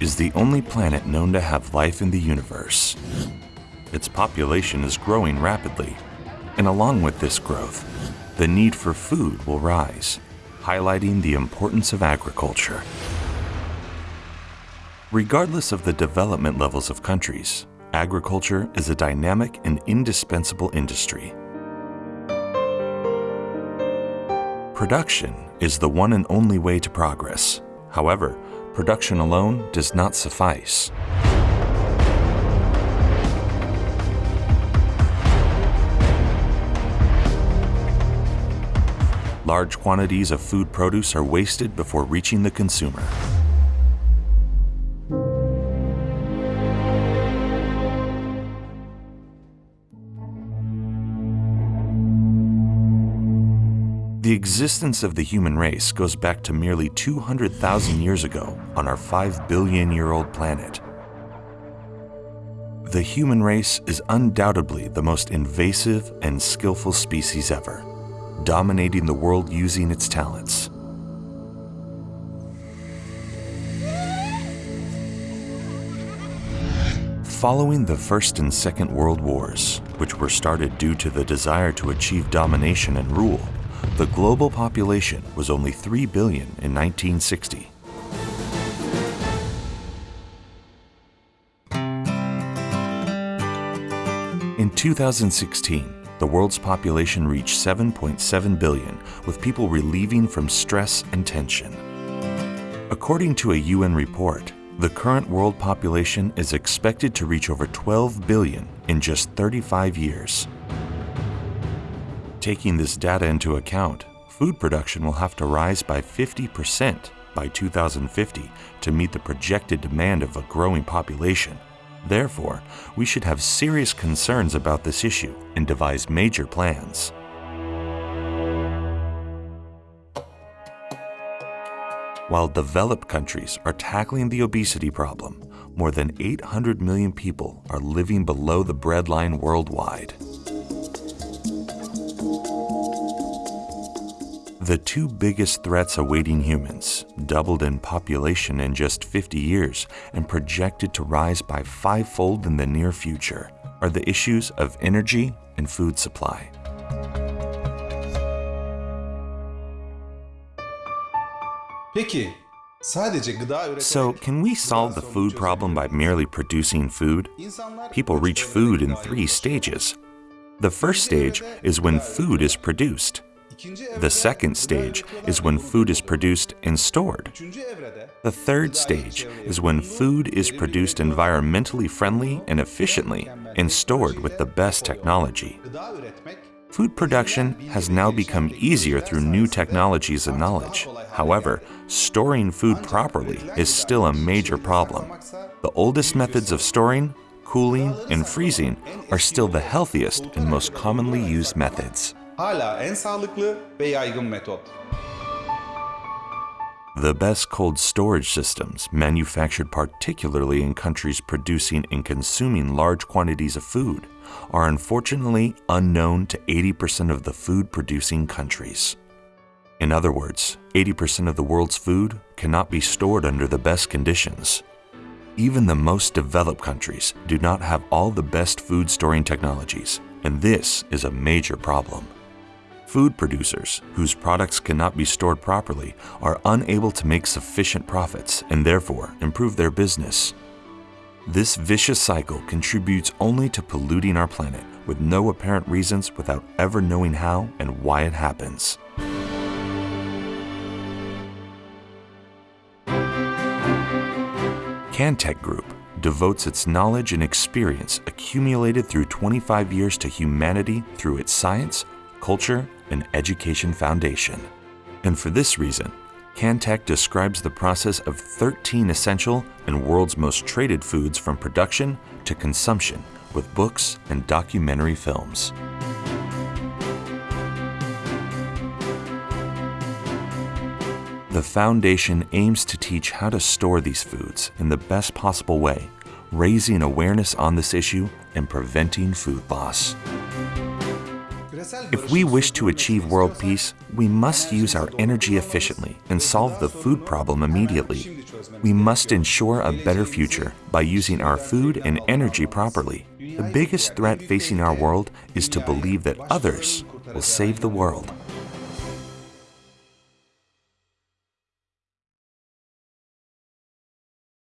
is the only planet known to have life in the universe. Its population is growing rapidly, and along with this growth, the need for food will rise, highlighting the importance of agriculture. Regardless of the development levels of countries, agriculture is a dynamic and indispensable industry. Production is the one and only way to progress. However, production alone does not suffice. Large quantities of food produce are wasted before reaching the consumer. The existence of the human race goes back to merely 200,000 years ago on our 5 billion year old planet. The human race is undoubtedly the most invasive and skillful species ever, dominating the world using its talents. Following the First and Second World Wars, which were started due to the desire to achieve domination and rule, the global population was only 3 billion in 1960. In 2016, the world's population reached 7.7 billion, with people relieving from stress and tension. According to a UN report, the current world population is expected to reach over 12 billion in just 35 years. Taking this data into account, food production will have to rise by 50% by 2050 to meet the projected demand of a growing population. Therefore, we should have serious concerns about this issue and devise major plans. While developed countries are tackling the obesity problem, more than 800 million people are living below the breadline worldwide. The two biggest threats awaiting humans, doubled in population in just 50 years and projected to rise by fivefold in the near future, are the issues of energy and food supply. Peki, sadece gıda üreterek So, can we solve the food problem by merely producing food? People reach food in three stages. The first stage is when food is produced. The second stage is when food is produced and stored. The third stage is when food is produced environmentally friendly and efficiently and stored with the best technology. Food production has now become easier through new technologies and knowledge. However, storing food properly is still a major problem. The oldest methods of storing, cooling, and freezing are still the healthiest and most commonly used methods. Hala en sağlıklı ve yaygın metot. The best cold storage systems, manufactured particularly in countries producing and consuming large quantities of food, are unfortunately unknown to 80% of the food producing countries. In other words, 80% of the world's food cannot be stored under the best conditions. Even the most developed countries do not have all the best food storing technologies, and this is a major problem. Food producers, whose products cannot be stored properly, are unable to make sufficient profits and therefore improve their business. This vicious cycle contributes only to polluting our planet with no apparent reasons without ever knowing how and why it happens. Cantek Group devotes its knowledge and experience accumulated through 25 years to humanity through its science, culture, and education foundation. And for this reason, Cantek describes the process of 13 essential and world's most traded foods from production to consumption with books and documentary films. The foundation aims to teach how to store these foods in the best possible way, raising awareness on this issue and preventing food loss. If we wish to achieve world peace, we must use our energy efficiently and solve the food problem immediately. We must ensure a better future by using our food and energy properly. The biggest threat facing our world is to believe that others will save the world.